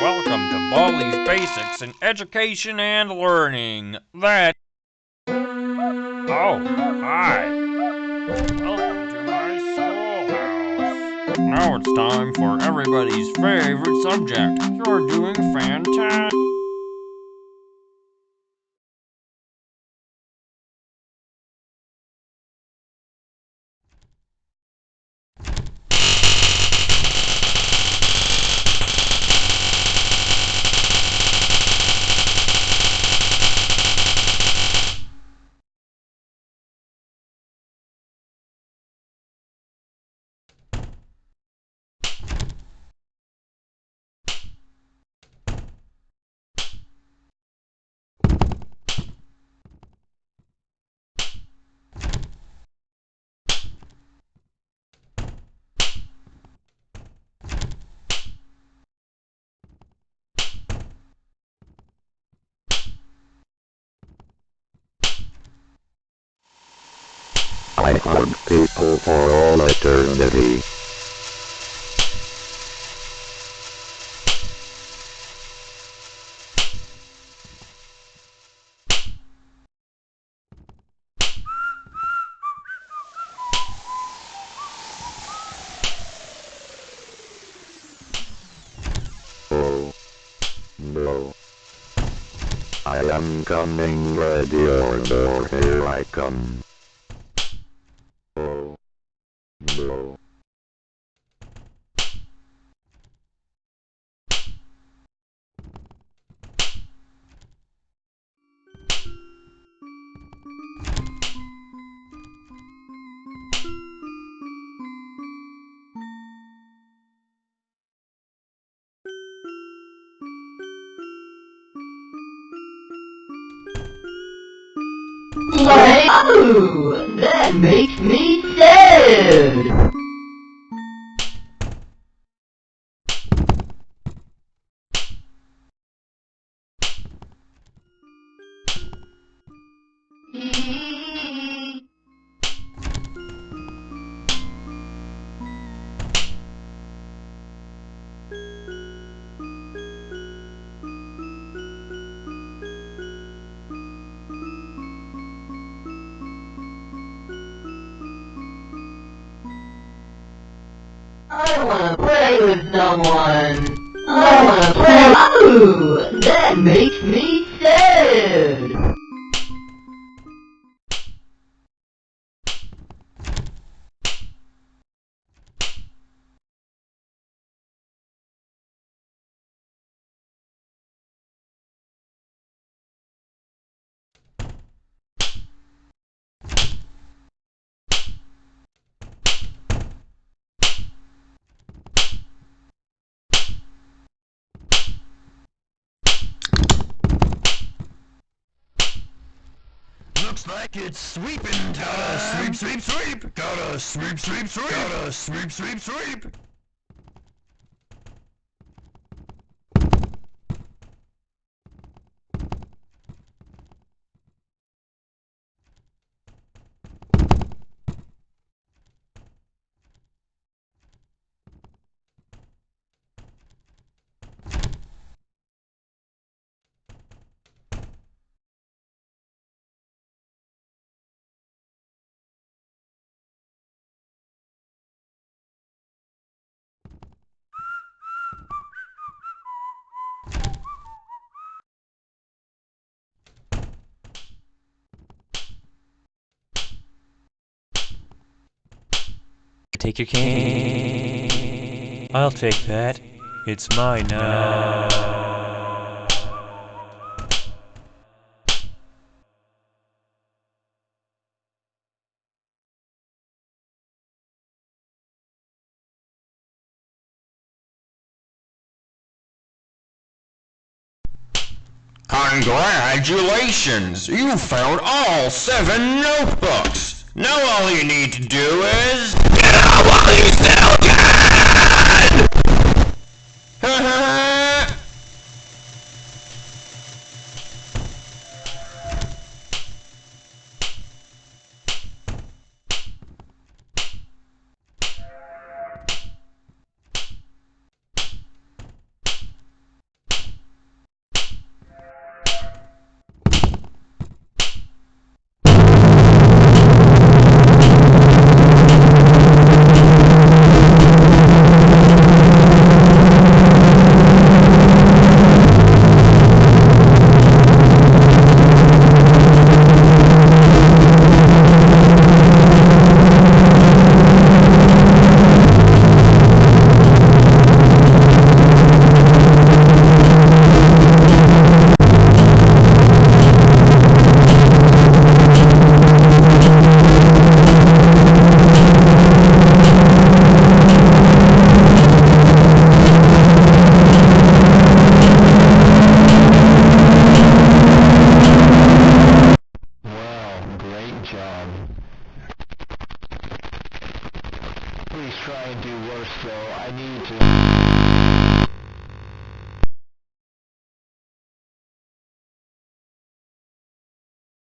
Welcome to Baldi's Basics in Education and Learning. That. Oh, hi. Welcome to my schoolhouse. Now it's time for everybody's favorite subject. You're doing fantastic. I hug people for all eternity. Oh. No. I am coming ready or door here I come. Oh, that makes me sad. I wanna play with someone. I wanna play. Oh, that makes me sad. Like it's sweeping time. Gotta sweep, sweep, sweep. Gotta sweep, sweep, sweep. Gotta sweep, sweep, sweep. Take your cane. I'll take that. It's mine now. Congratulations! You found all seven notebooks! Now all you need to do is... Get out while you still can! try and do worse though. I need to...